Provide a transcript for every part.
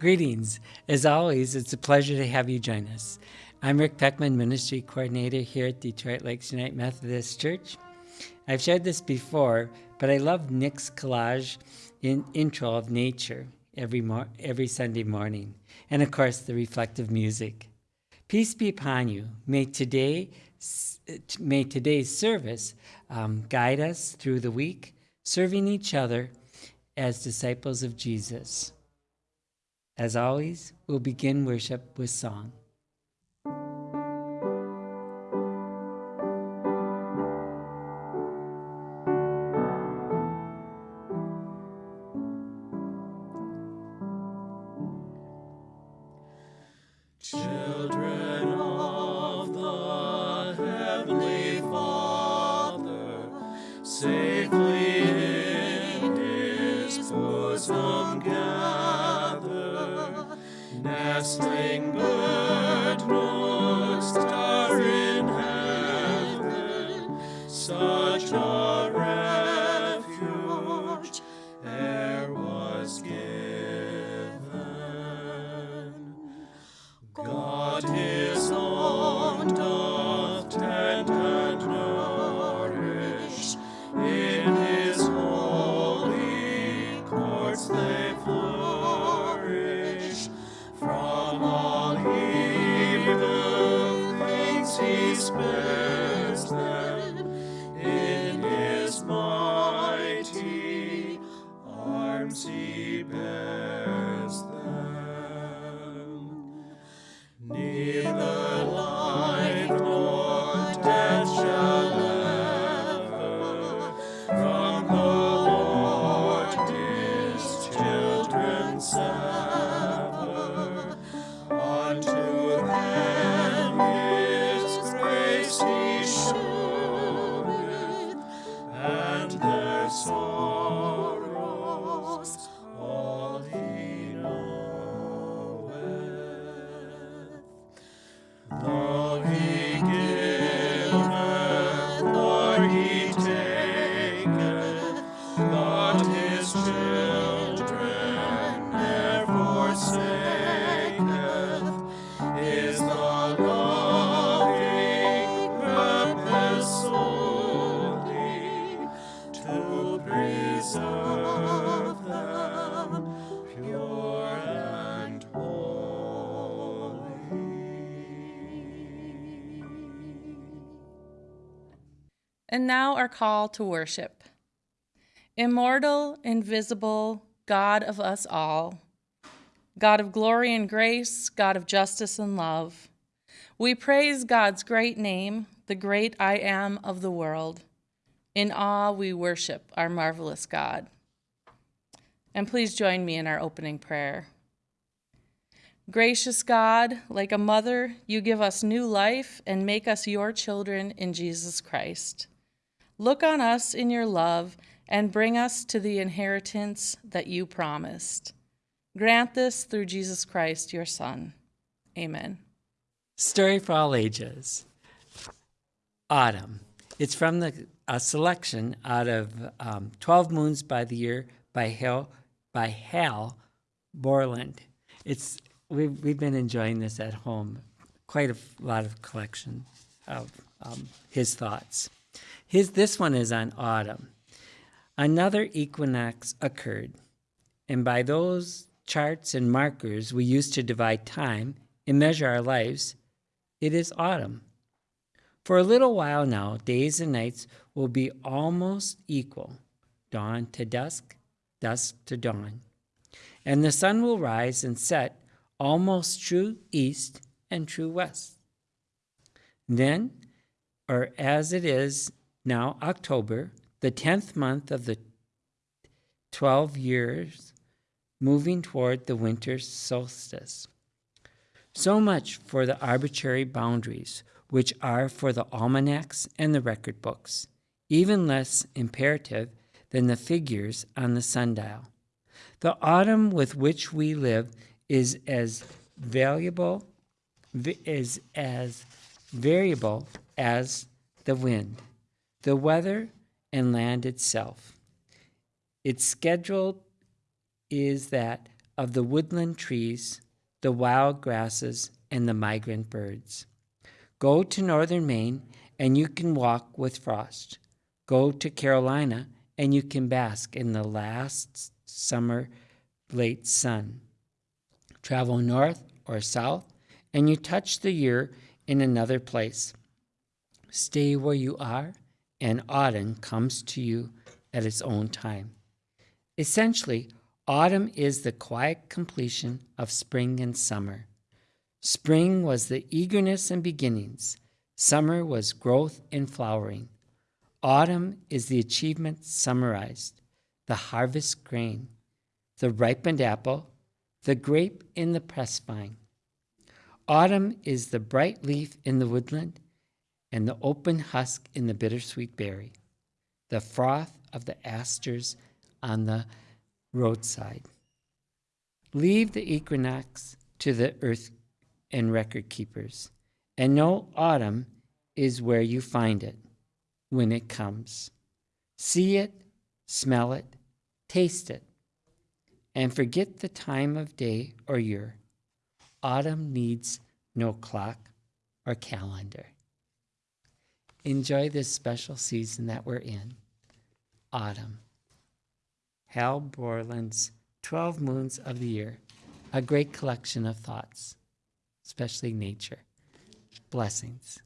Greetings. As always, it's a pleasure to have you join us. I'm Rick Peckman, Ministry Coordinator here at Detroit Lakes United Methodist Church. I've shared this before, but I love Nick's collage in intro of nature every, mo- every Sunday morning, and of course, the reflective music. Peace be upon you. May today, may today's service um, guide us through the week, serving each other as disciples of Jesus. As always, we'll begin worship with song. And now our call to worship. Immortal, invisible, God of us all, God of glory and grace, God of justice and love, we praise God's great name, the great I am of the world. In awe, we worship our marvelous God. And please join me in our opening prayer. Gracious God, like a mother, you give us new life and make us your children in Jesus Christ. Look on us in your love and bring us to the inheritance that you promised. Grant this through Jesus Christ, your Son. Amen. Story for all ages. Autumn. It's from the a selection out of um, 12 Moons by the Year by Hal, by Hal Borland. It's, we've, we've been enjoying this at home, quite a lot of collection of um, his thoughts. His, this one is on autumn. Another equinox occurred, and by those charts and markers we use to divide time and measure our lives, it is autumn. For a little while now, days and nights will be almost equal, dawn to dusk, dusk to dawn. And the sun will rise and set almost true east and true west. Then, or as it is now October, the 10th month of the 12 years, moving toward the winter solstice. So much for the arbitrary boundaries, which are for the almanacs and the record books, even less imperative than the figures on the sundial. The autumn with which we live is as valuable is as variable as the wind the weather, and land itself. Its schedule is that of the woodland trees, the wild grasses, and the migrant birds. Go to northern Maine and you can walk with frost. Go to Carolina and you can bask in the last summer late sun. Travel north or south and you touch the year in another place. Stay where you are and autumn comes to you at its own time. Essentially, autumn is the quiet completion of spring and summer. Spring was the eagerness and beginnings. Summer was growth and flowering. Autumn is the achievement summarized, the harvest grain, the ripened apple, the grape in the press vine. Autumn is the bright leaf in the woodland and the open husk in the bittersweet berry, the froth of the asters on the roadside. Leave the equinox to the earth and record keepers, and know autumn is where you find it when it comes. See it, smell it, taste it, and forget the time of day or year. Autumn needs no clock or calendar. Enjoy this special season that we're in, autumn. Hal Borland's 12 Moons of the Year, a great collection of thoughts, especially nature. Blessings.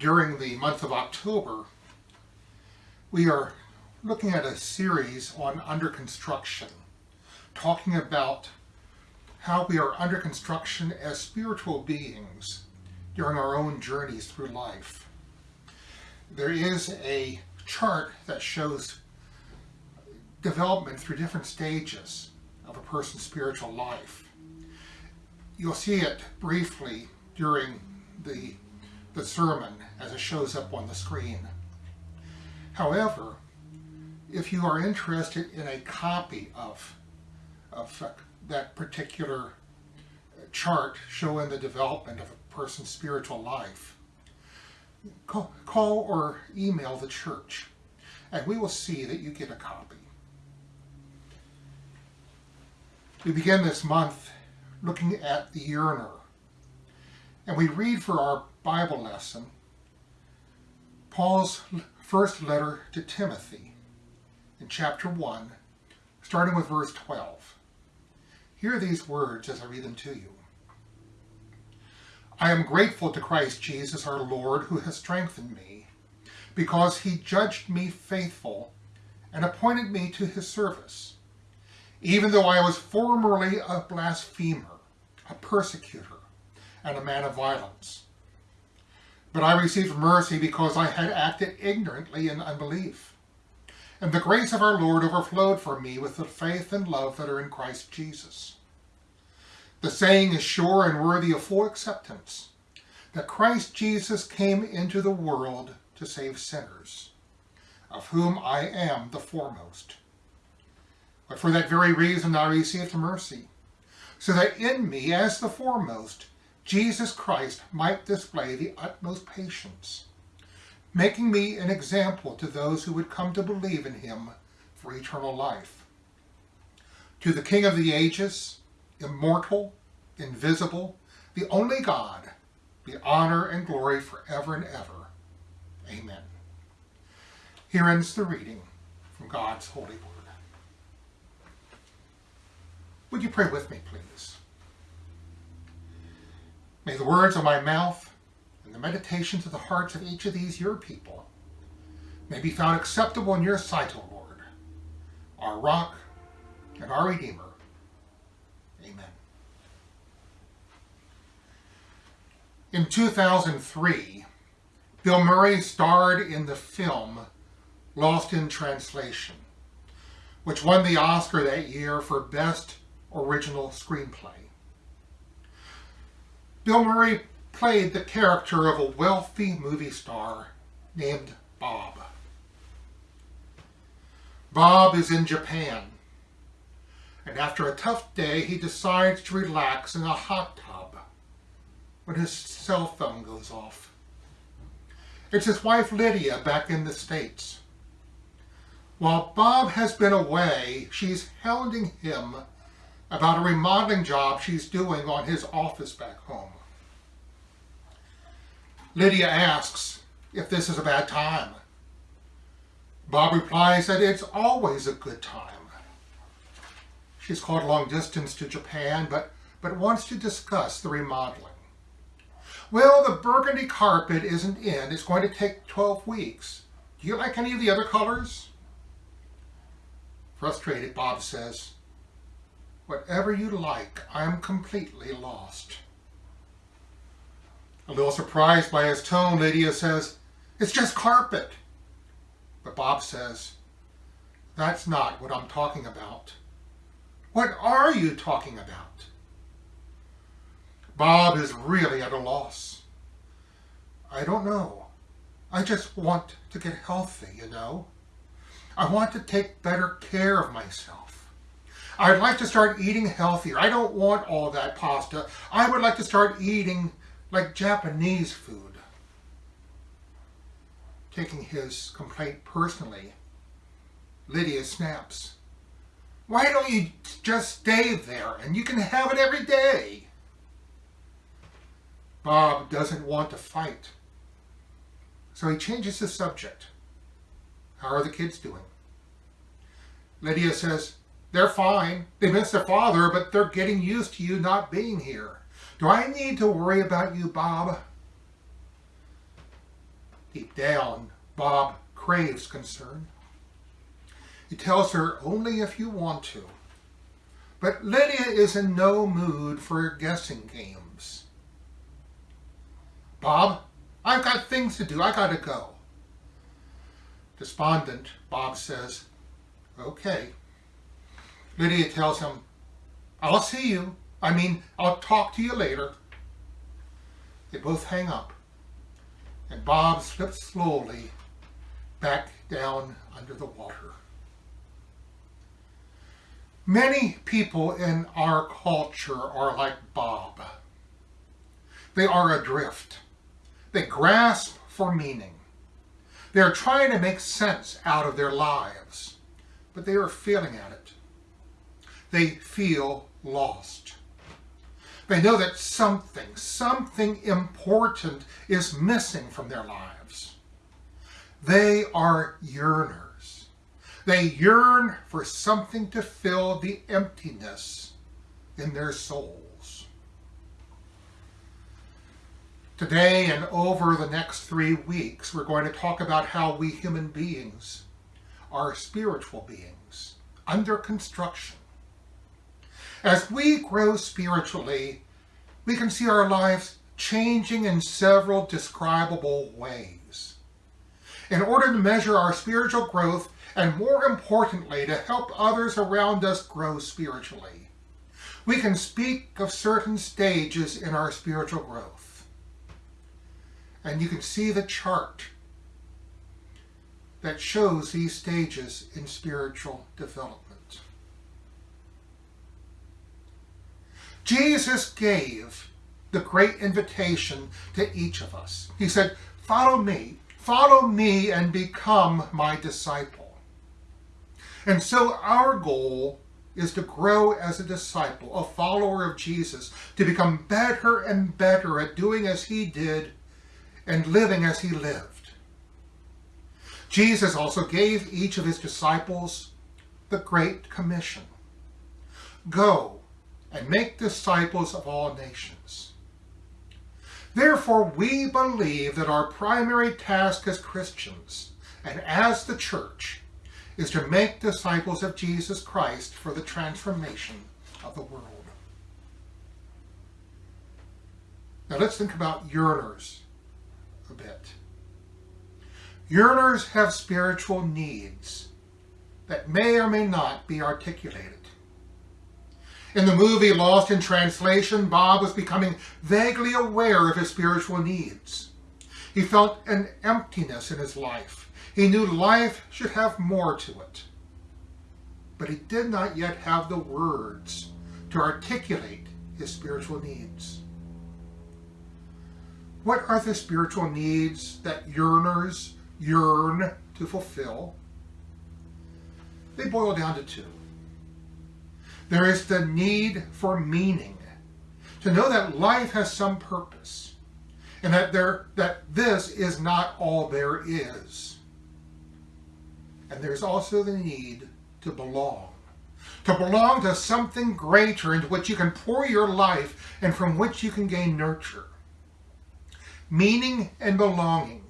During the month of October, we are looking at a series on under construction, talking about how we are under construction as spiritual beings during our own journeys through life. There is a chart that shows development through different stages of a person's spiritual life. You'll see it briefly during the the sermon as it shows up on the screen. However, if you are interested in a copy of, of that particular chart showing the development of a person's spiritual life, call, call or email the church and we will see that you get a copy. We begin this month looking at the yearner, and we read for our Bible lesson Paul's first letter to Timothy in chapter 1, starting with verse 12. Hear these words as I read them to you. I am grateful to Christ Jesus our Lord who has strengthened me, because he judged me faithful and appointed me to his service, even though I was formerly a blasphemer, a persecutor, and a man of violence. But I received mercy because I had acted ignorantly in unbelief. And the grace of our Lord overflowed for me with the faith and love that are in Christ Jesus. The saying is sure and worthy of full acceptance, that Christ Jesus came into the world to save sinners, of whom I am the foremost. But for that very reason I received mercy, so that in me, as the foremost, Jesus Christ might display the utmost patience, making me an example to those who would come to believe in him for eternal life. To the King of the ages, immortal, invisible, the only God, be honor and glory forever and ever. Amen. Here ends the reading from God's holy word. Would you pray with me, please? May the words of my mouth and the meditations of the hearts of each of these your people may be found acceptable in your sight, O Lord, our rock and our Redeemer. Amen. In 2003, Bill Murray starred in the film Lost in Translation, which won the Oscar that year for Best Original Screenplay. Bill Murray played the character of a wealthy movie star named Bob. Bob is in Japan, and after a tough day, he decides to relax in a hot tub when his cell phone goes off. It's his wife Lydia back in the States. While Bob has been away, she's hounding him about a remodeling job she's doing on his office back home. Lydia asks if this is a bad time. Bob replies that it's always a good time. She's called long distance to Japan, but, but wants to discuss the remodeling. Well, the burgundy carpet isn't in. It's going to take 12 weeks. Do you like any of the other colors? Frustrated, Bob says, Whatever you like, I'm completely lost. A little surprised by his tone, Lydia says, It's just carpet. But Bob says, That's not what I'm talking about. What are you talking about? Bob is really at a loss. I don't know. I just want to get healthy, you know. I want to take better care of myself. I'd like to start eating healthier. I don't want all that pasta. I would like to start eating like Japanese food. Taking his complaint personally, Lydia snaps. Why don't you just stay there and you can have it every day? Bob doesn't want to fight. So he changes the subject. How are the kids doing? Lydia says, they're fine. They miss their father, but they're getting used to you not being here. Do I need to worry about you, Bob? Deep down, Bob craves concern. He tells her only if you want to. But Lydia is in no mood for guessing games. Bob, I've got things to do. I gotta go. Despondent, Bob says, Okay. Lydia tells him, I'll see you. I mean, I'll talk to you later. They both hang up, and Bob slips slowly back down under the water. Many people in our culture are like Bob. They are adrift. They grasp for meaning. They are trying to make sense out of their lives, but they are failing at it. They feel lost. They know that something, something important is missing from their lives. They are yearners. They yearn for something to fill the emptiness in their souls. Today and over the next three weeks, we're going to talk about how we human beings are spiritual beings under construction. As we grow spiritually, we can see our lives changing in several describable ways. In order to measure our spiritual growth, and more importantly, to help others around us grow spiritually, we can speak of certain stages in our spiritual growth. And you can see the chart that shows these stages in spiritual development. Jesus gave the great invitation to each of us. He said, Follow me, follow me, and become my disciple. And so our goal is to grow as a disciple, a follower of Jesus, to become better and better at doing as he did and living as he lived. Jesus also gave each of his disciples the Great Commission. Go and make disciples of all nations. Therefore, we believe that our primary task as Christians and as the church is to make disciples of Jesus Christ for the transformation of the world. Now let's think about yearners a bit. Yearners have spiritual needs that may or may not be articulated. In the movie Lost in Translation, Bob was becoming vaguely aware of his spiritual needs. He felt an emptiness in his life. He knew life should have more to it. But he did not yet have the words to articulate his spiritual needs. What are the spiritual needs that yearners yearn to fulfill? They boil down to two. There is the need for meaning, to know that life has some purpose, and that there that this is not all there is. And there's also the need to belong, to belong to something greater into which you can pour your life and from which you can gain nurture. Meaning and belonging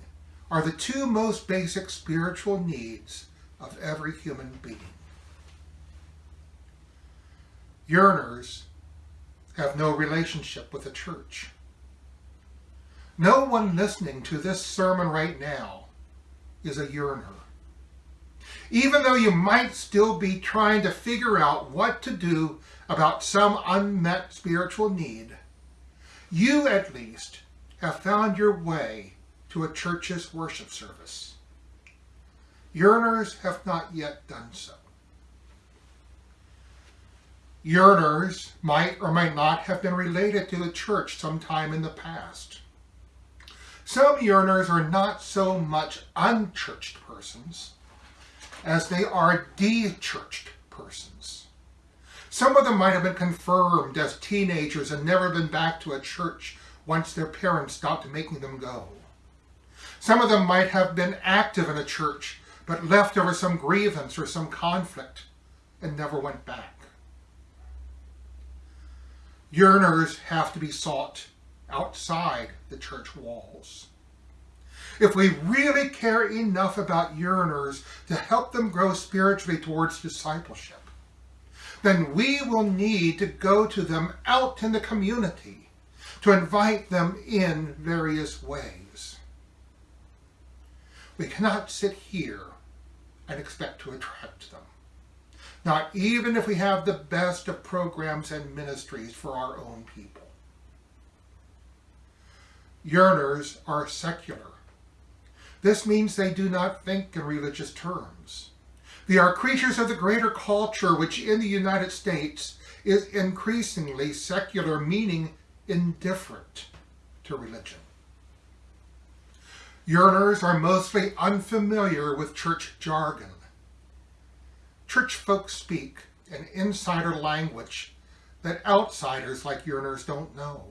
are the two most basic spiritual needs of every human being yearners have no relationship with the church. No one listening to this sermon right now is a yearner. Even though you might still be trying to figure out what to do about some unmet spiritual need, you at least have found your way to a church's worship service. Yearners have not yet done so. Yearners might or might not have been related to the church sometime in the past. Some yearners are not so much unchurched persons as they are de-churched persons. Some of them might have been confirmed as teenagers and never been back to a church once their parents stopped making them go. Some of them might have been active in a church but left over some grievance or some conflict and never went back yearners have to be sought outside the church walls. If we really care enough about yearners to help them grow spiritually towards discipleship, then we will need to go to them out in the community to invite them in various ways. We cannot sit here and expect to attract them not even if we have the best of programs and ministries for our own people. Yearners are secular. This means they do not think in religious terms. They are creatures of the greater culture, which in the United States is increasingly secular, meaning indifferent to religion. Yearners are mostly unfamiliar with church jargon. Church folks speak an insider language that outsiders like yearners don't know.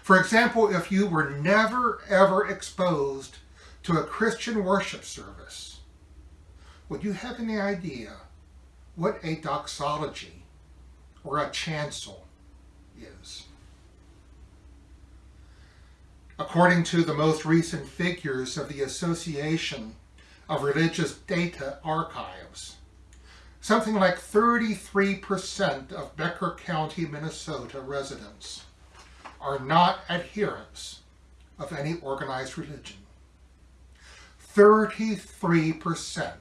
For example, if you were never ever exposed to a Christian worship service, would you have any idea what a doxology or a chancel is? According to the most recent figures of the Association of Religious Data Archives, something like 33% of Becker County, Minnesota residents are not adherents of any organized religion. 33%.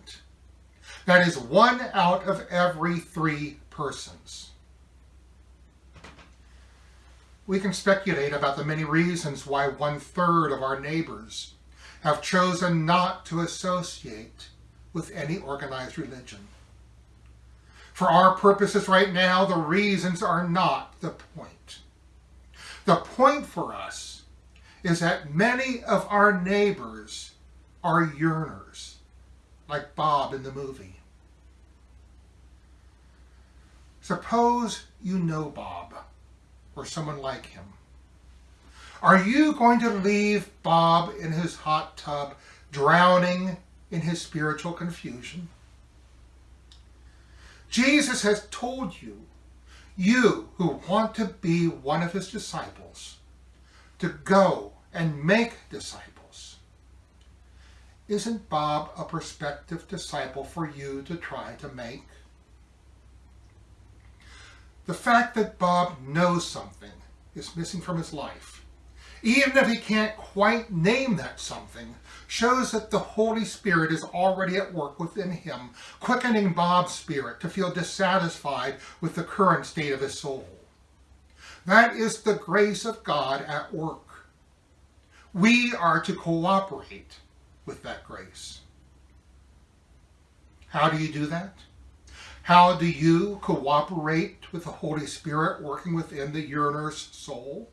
That is one out of every three persons. We can speculate about the many reasons why one third of our neighbors have chosen not to associate with any organized religion. For our purposes right now, the reasons are not the point. The point for us is that many of our neighbors are yearners, like Bob in the movie. Suppose you know Bob or someone like him. Are you going to leave Bob in his hot tub, drowning in his spiritual confusion? Jesus has told you, you who want to be one of his disciples, to go and make disciples. Isn't Bob a prospective disciple for you to try to make? The fact that Bob knows something is missing from his life, even if he can't quite name that something, shows that the Holy Spirit is already at work within him, quickening Bob's spirit to feel dissatisfied with the current state of his soul. That is the grace of God at work. We are to cooperate with that grace. How do you do that? How do you cooperate with the Holy Spirit working within the yearner's soul?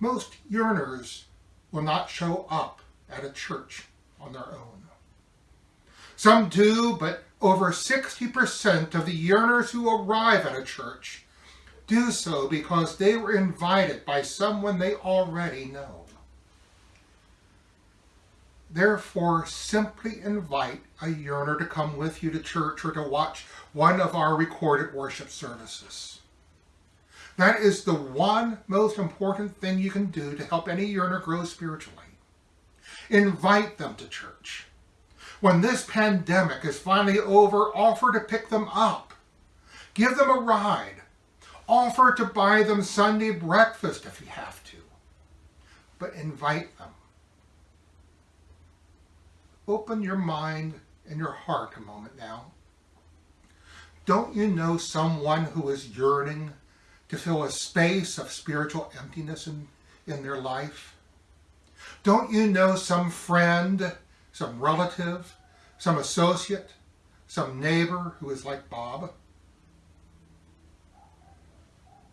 Most yearners will not show up at a church on their own. Some do, but over 60% of the yearners who arrive at a church do so because they were invited by someone they already know. Therefore, simply invite a yearner to come with you to church or to watch one of our recorded worship services. That is the one most important thing you can do to help any yearner grow spiritually. Invite them to church. When this pandemic is finally over, offer to pick them up. Give them a ride. Offer to buy them Sunday breakfast if you have to. But invite them. Open your mind and your heart a moment now. Don't you know someone who is yearning to fill a space of spiritual emptiness in, in their life? Don't you know some friend, some relative, some associate, some neighbor who is like Bob?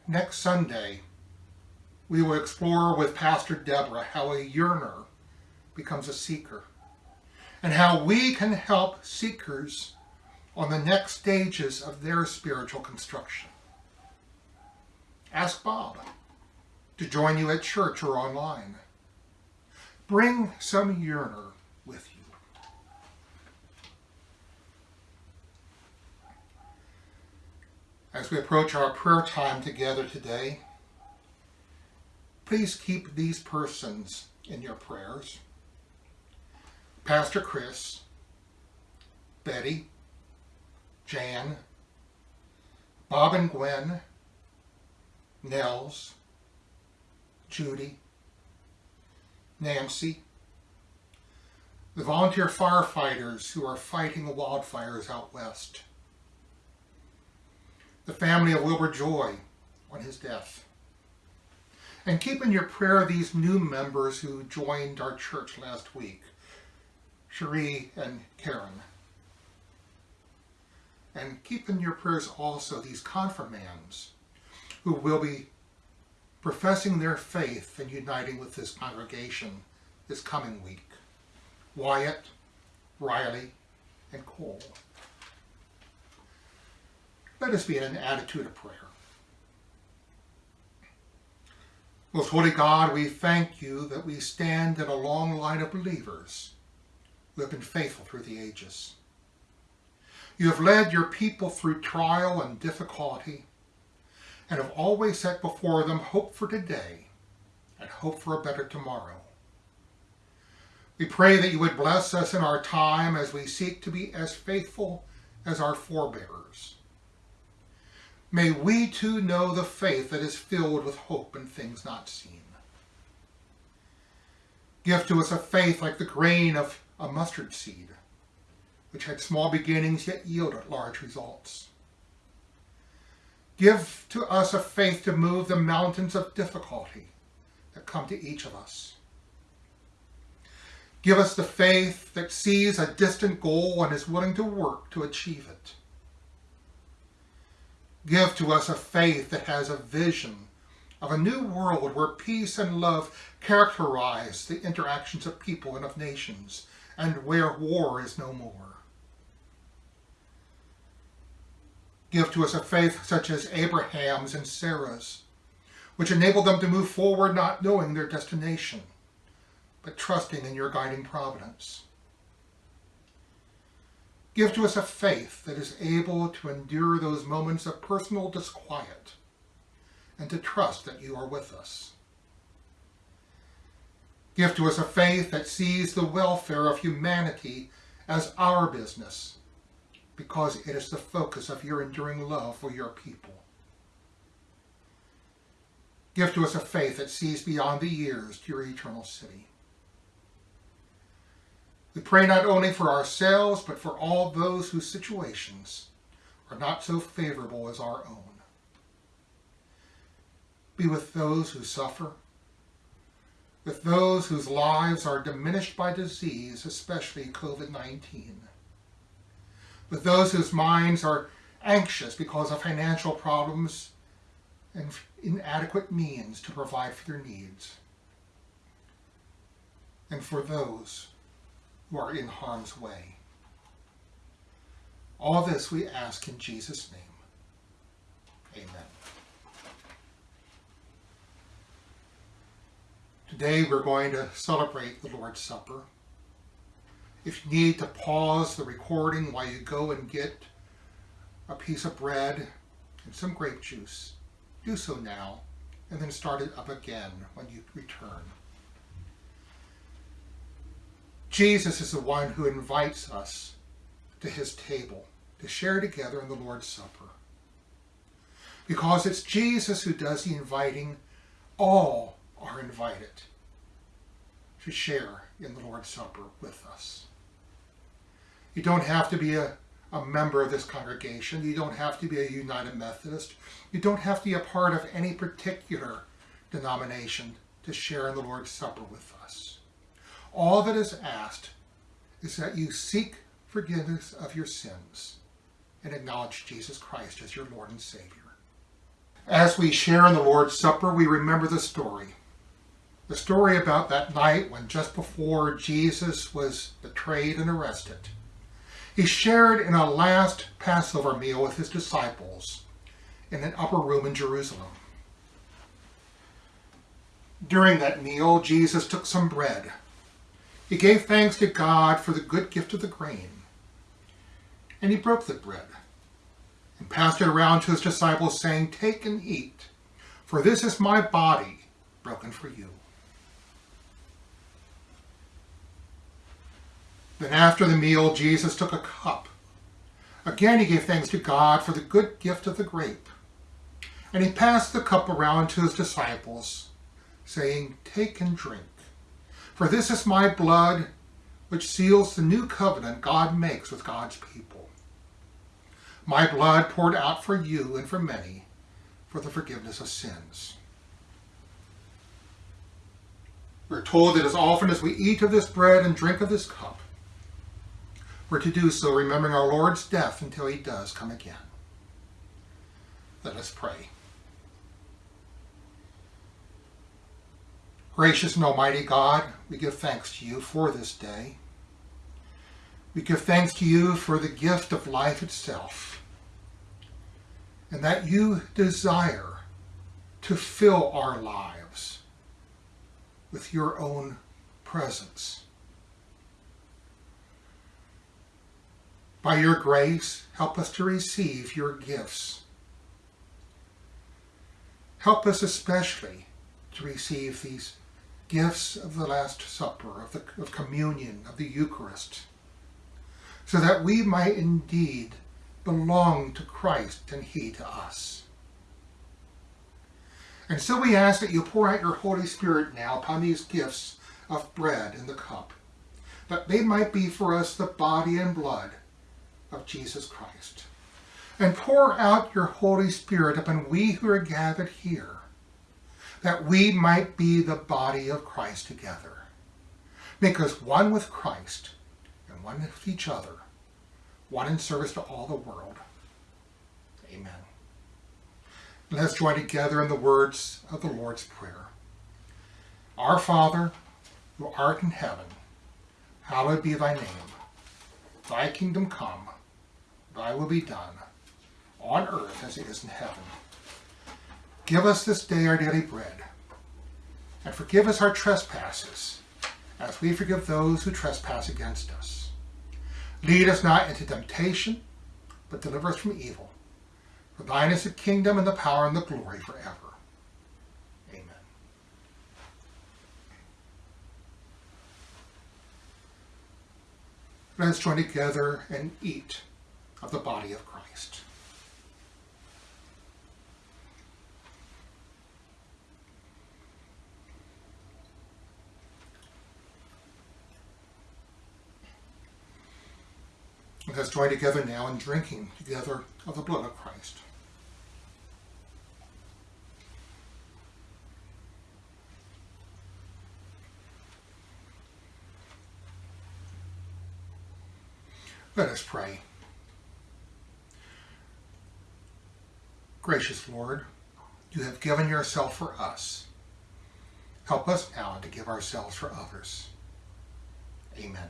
Next Sunday, we will explore with Pastor Deborah how a yearner becomes a seeker and how we can help seekers on the next stages of their spiritual construction. Ask Bob to join you at church or online. Bring some yearner with you. As we approach our prayer time together today, please keep these persons in your prayers. Pastor Chris, Betty, Jan, Bob and Gwen, Nels, Judy, Nancy, the volunteer firefighters who are fighting the wildfires out west, the family of Wilbur Joy on his death, And keep in your prayer these new members who joined our church last week, Cherie and Karen. And keep in your prayers also these confirmands who will be professing their faith and uniting with this congregation this coming week. Wyatt, Riley, and Cole. Let us be in an attitude of prayer. Most Holy God, we thank you that we stand in a long line of believers who have been faithful through the ages. You have led your people through trial and difficulty and have always set before them hope for today and hope for a better tomorrow. We pray that you would bless us in our time as we seek to be as faithful as our forebears. May we too know the faith that is filled with hope in things not seen. Give to us a faith like the grain of a mustard seed, which had small beginnings yet yielded large results. Give to us a faith to move the mountains of difficulty that come to each of us. Give us the faith that sees a distant goal and is willing to work to achieve it. Give to us a faith that has a vision of a new world where peace and love characterize the interactions of people and of nations, and where war is no more. Give to us a faith such as Abraham's and Sarah's, which enabled them to move forward not knowing their destination but trusting in your guiding providence. Give to us a faith that is able to endure those moments of personal disquiet and to trust that you are with us. Give to us a faith that sees the welfare of humanity as our business because it is the focus of your enduring love for your people. Give to us a faith that sees beyond the years to your eternal city. We pray not only for ourselves, but for all those whose situations are not so favorable as our own. Be with those who suffer, with those whose lives are diminished by disease, especially COVID-19, with those whose minds are anxious because of financial problems and inadequate means to provide for their needs, and for those who are in harm's way. All this we ask in Jesus' name. Amen. Today we're going to celebrate the Lord's Supper. If you need to pause the recording while you go and get a piece of bread and some grape juice, do so now, and then start it up again when you return. Jesus is the one who invites us to his table to share together in the Lord's Supper. Because it's Jesus who does the inviting, all are invited to share in the Lord's Supper with us. You don't have to be a, a member of this congregation. You don't have to be a United Methodist. You don't have to be a part of any particular denomination to share in the Lord's Supper with us. All that is asked is that you seek forgiveness of your sins and acknowledge Jesus Christ as your Lord and Savior. As we share in the Lord's Supper, we remember the story. The story about that night when just before Jesus was betrayed and arrested, he shared in a last Passover meal with his disciples in an upper room in Jerusalem. During that meal, Jesus took some bread he gave thanks to God for the good gift of the grain. And he broke the bread and passed it around to his disciples, saying, Take and eat, for this is my body broken for you. Then after the meal, Jesus took a cup. Again he gave thanks to God for the good gift of the grape. And he passed the cup around to his disciples, saying, Take and drink. For this is my blood, which seals the new covenant God makes with God's people. My blood poured out for you and for many for the forgiveness of sins. We're told that as often as we eat of this bread and drink of this cup, we're to do so remembering our Lord's death until he does come again. Let us pray. Gracious and Almighty God, we give thanks to you for this day. We give thanks to you for the gift of life itself, and that you desire to fill our lives with your own presence. By your grace, help us to receive your gifts. Help us especially to receive these gifts of the Last Supper, of, the, of communion, of the Eucharist, so that we might indeed belong to Christ and He to us. And so we ask that you pour out your Holy Spirit now upon these gifts of bread and the cup, that they might be for us the body and blood of Jesus Christ. And pour out your Holy Spirit upon we who are gathered here, that we might be the body of Christ together. Make us one with Christ and one with each other, one in service to all the world. Amen. Let us join together in the words of the Lord's Prayer. Our Father, who art in heaven, hallowed be thy name. Thy kingdom come, thy will be done, on earth as it is in heaven. Give us this day our daily bread, and forgive us our trespasses, as we forgive those who trespass against us. Lead us not into temptation, but deliver us from evil. For thine is the kingdom and the power and the glory forever. Amen. Let us join together and eat of the body of Christ. Let us join together now in drinking together of the blood of Christ. Let us pray. Gracious Lord, you have given yourself for us. Help us now to give ourselves for others. Amen.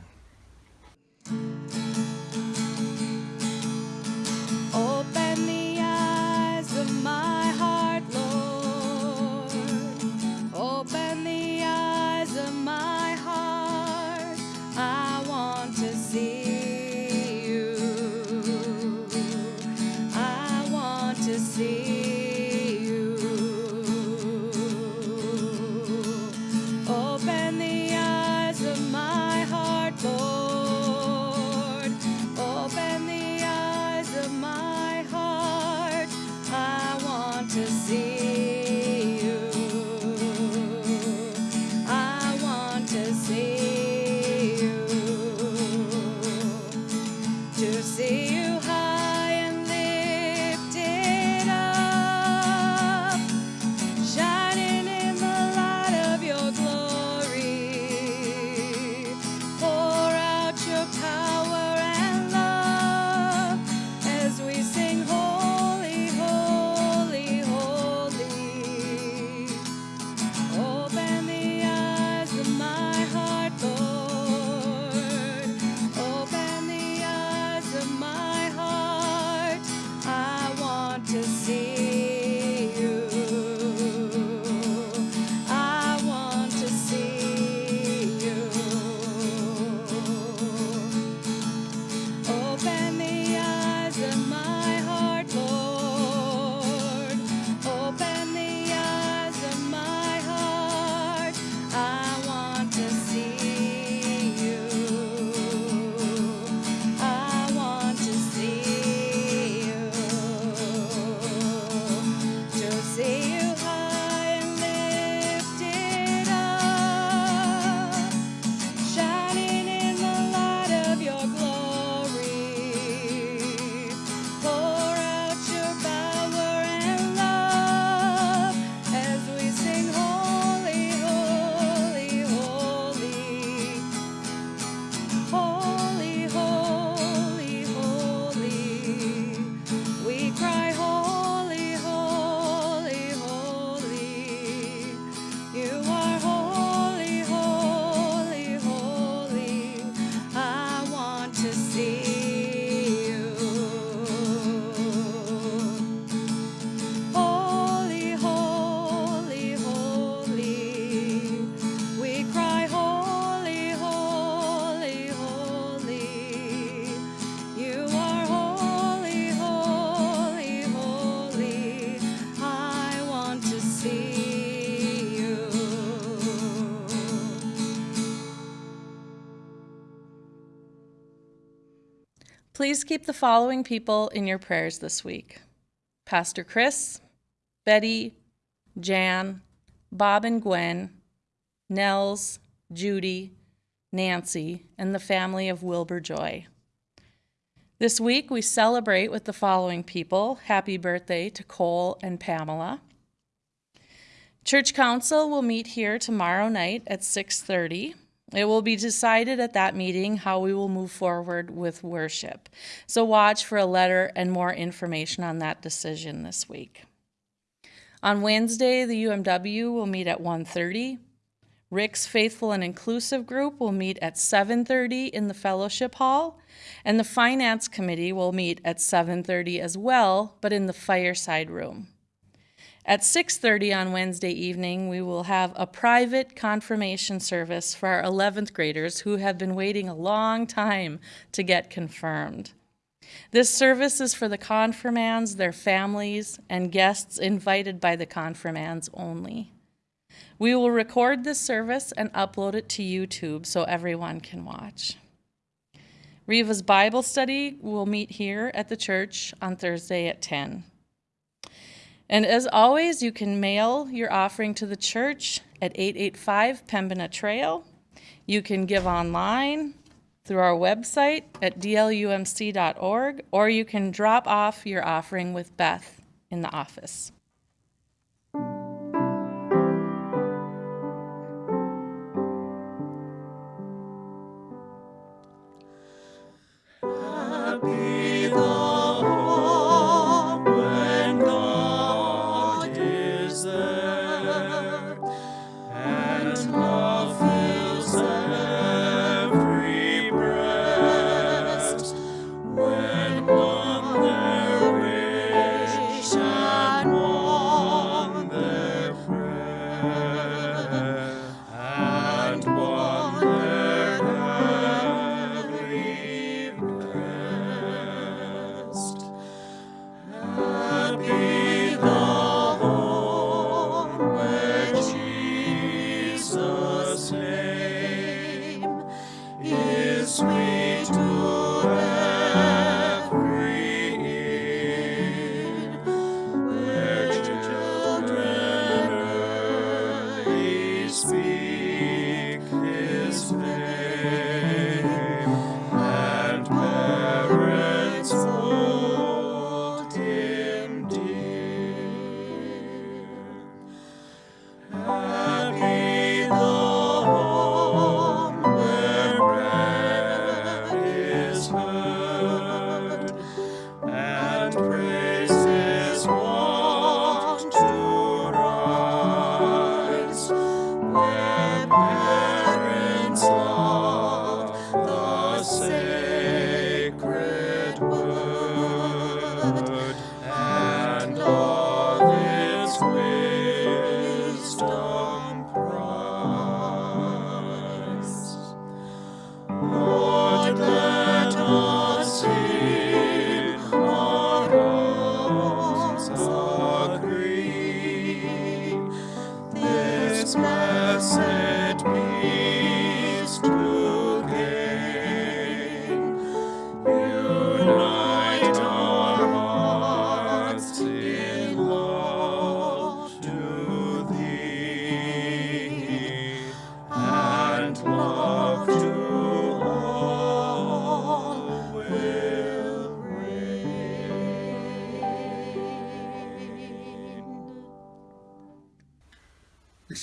Please keep the following people in your prayers this week Pastor Chris, Betty, Jan, Bob and Gwen, Nels, Judy, Nancy, and the family of Wilbur Joy. This week we celebrate with the following people. Happy birthday to Cole and Pamela. Church Council will meet here tomorrow night at 6:30. It will be decided at that meeting how we will move forward with worship. So watch for a letter and more information on that decision this week. On Wednesday, the UMW will meet at 1:30. Rick's Faithful and Inclusive Group will meet at 7:30 in the Fellowship Hall, and the Finance Committee will meet at 7:30 as well, but in the fireside room. At 6:30 on Wednesday evening, we will have a private confirmation service for our 11th graders who have been waiting a long time to get confirmed. This service is for the confirmands, their families, and guests invited by the confirmands only. We will record this service and upload it to YouTube so everyone can watch. Riva's Bible study will meet here at the church on Thursday at 10. And as always, you can mail your offering to the church at 885 Pembina Trail. You can give online through our website at dlumc.org, or you can drop off your offering with Beth in the office.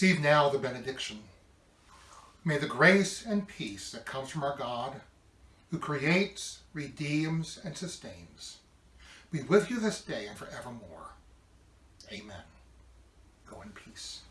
Receive now the benediction. May the grace and peace that comes from our God, who creates, redeems, and sustains, be with you this day and forevermore. Amen. Go in peace.